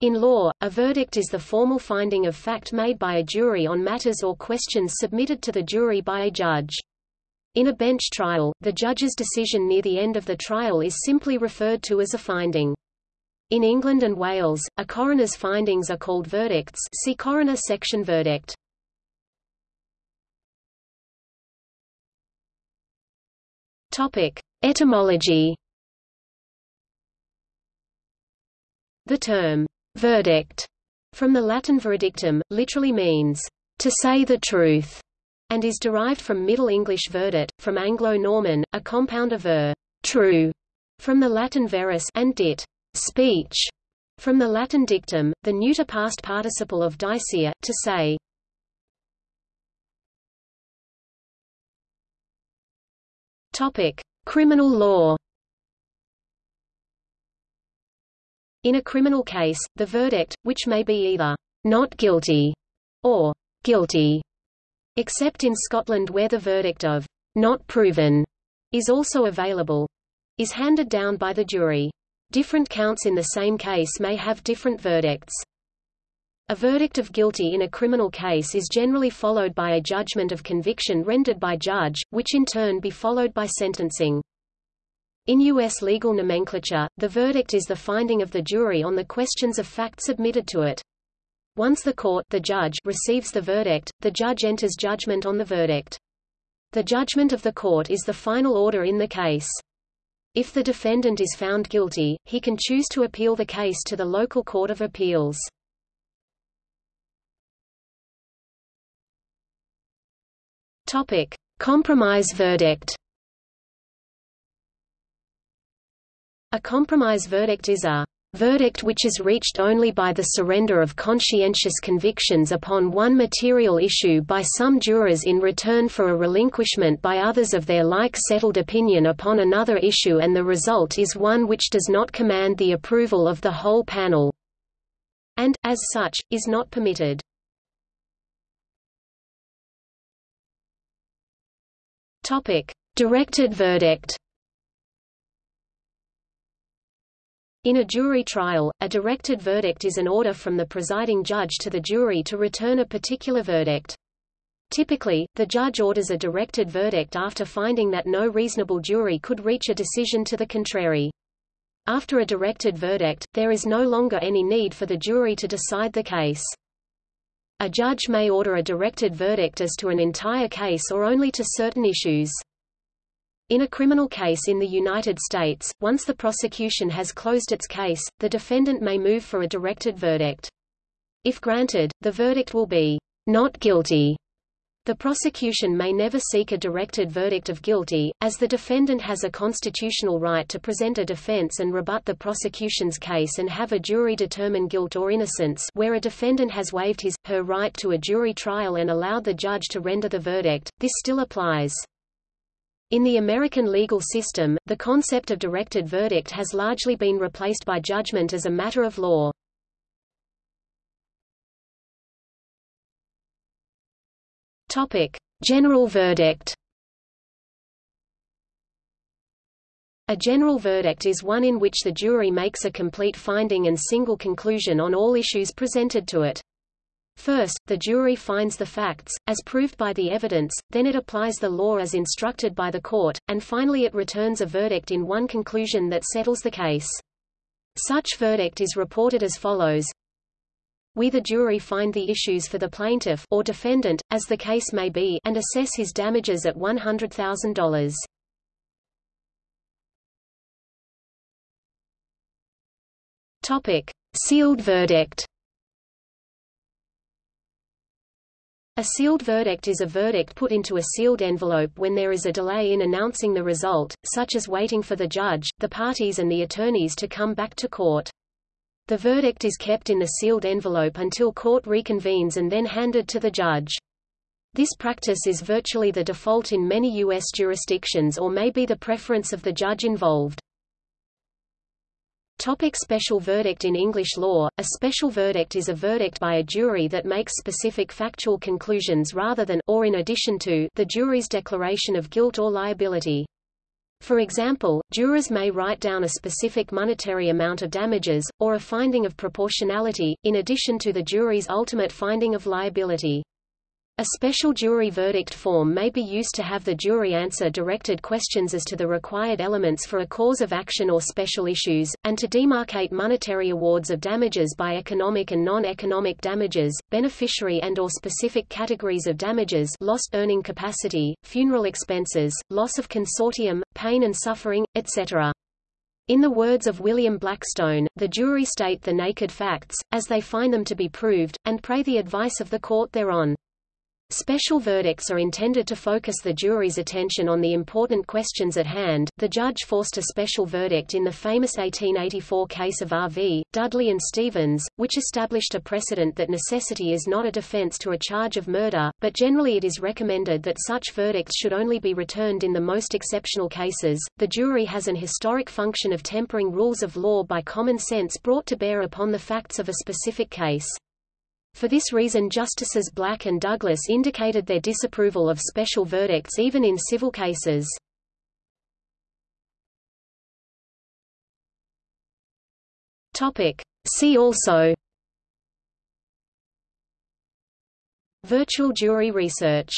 In law, a verdict is the formal finding of fact made by a jury on matters or questions submitted to the jury by a judge. In a bench trial, the judge's decision near the end of the trial is simply referred to as a finding. In England and Wales, a coroner's findings are called verdicts see coroner section verdict. Etymology The term, verdict, from the Latin veredictum, literally means, to say the truth, and is derived from Middle English verdit, from Anglo-Norman, a compound of ver, true, from the Latin verus and dit, speech, from the Latin dictum, the neuter past participle of dicere, to say. Topic: Criminal law. In a criminal case, the verdict, which may be either not guilty or guilty, except in Scotland where the verdict of not proven is also available, is handed down by the jury. Different counts in the same case may have different verdicts. A verdict of guilty in a criminal case is generally followed by a judgment of conviction rendered by judge, which in turn be followed by sentencing. In U.S. legal nomenclature, the verdict is the finding of the jury on the questions of fact submitted to it. Once the court the judge receives the verdict, the judge enters judgment on the verdict. The judgment of the court is the final order in the case. If the defendant is found guilty, he can choose to appeal the case to the local court of appeals. Topic: Compromise verdict. A compromise verdict is a verdict which is reached only by the surrender of conscientious convictions upon one material issue by some jurors in return for a relinquishment by others of their like settled opinion upon another issue and the result is one which does not command the approval of the whole panel, and, as such, is not permitted. Directed verdict In a jury trial, a directed verdict is an order from the presiding judge to the jury to return a particular verdict. Typically, the judge orders a directed verdict after finding that no reasonable jury could reach a decision to the contrary. After a directed verdict, there is no longer any need for the jury to decide the case. A judge may order a directed verdict as to an entire case or only to certain issues. In a criminal case in the United States, once the prosecution has closed its case, the defendant may move for a directed verdict. If granted, the verdict will be not guilty. The prosecution may never seek a directed verdict of guilty, as the defendant has a constitutional right to present a defense and rebut the prosecution's case and have a jury determine guilt or innocence where a defendant has waived his, her right to a jury trial and allowed the judge to render the verdict, this still applies. In the American legal system, the concept of directed verdict has largely been replaced by judgment as a matter of law. Topic: General verdict. A general verdict is one in which the jury makes a complete finding and single conclusion on all issues presented to it. First, the jury finds the facts, as proved by the evidence, then it applies the law as instructed by the court, and finally it returns a verdict in one conclusion that settles the case. Such verdict is reported as follows. We the jury find the issues for the plaintiff or defendant, as the case may be, and assess his damages at $100,000. Topic: Sealed verdict. A sealed verdict is a verdict put into a sealed envelope when there is a delay in announcing the result, such as waiting for the judge, the parties and the attorneys to come back to court. The verdict is kept in the sealed envelope until court reconvenes and then handed to the judge. This practice is virtually the default in many U.S. jurisdictions or may be the preference of the judge involved. Topic special verdict In English law, a special verdict is a verdict by a jury that makes specific factual conclusions rather than or in addition to the jury's declaration of guilt or liability. For example, jurors may write down a specific monetary amount of damages, or a finding of proportionality, in addition to the jury's ultimate finding of liability. A special jury verdict form may be used to have the jury answer directed questions as to the required elements for a cause of action or special issues, and to demarcate monetary awards of damages by economic and non-economic damages, beneficiary and or specific categories of damages lost earning capacity, funeral expenses, loss of consortium, pain and suffering, etc. In the words of William Blackstone, the jury state the naked facts, as they find them to be proved, and pray the advice of the court thereon. Special verdicts are intended to focus the jury's attention on the important questions at hand. The judge forced a special verdict in the famous 1884 case of R.V., Dudley and Stephens, which established a precedent that necessity is not a defense to a charge of murder, but generally it is recommended that such verdicts should only be returned in the most exceptional cases. The jury has an historic function of tempering rules of law by common sense brought to bear upon the facts of a specific case. For this reason Justices Black and Douglas indicated their disapproval of special verdicts even in civil cases. See also. Virtual jury research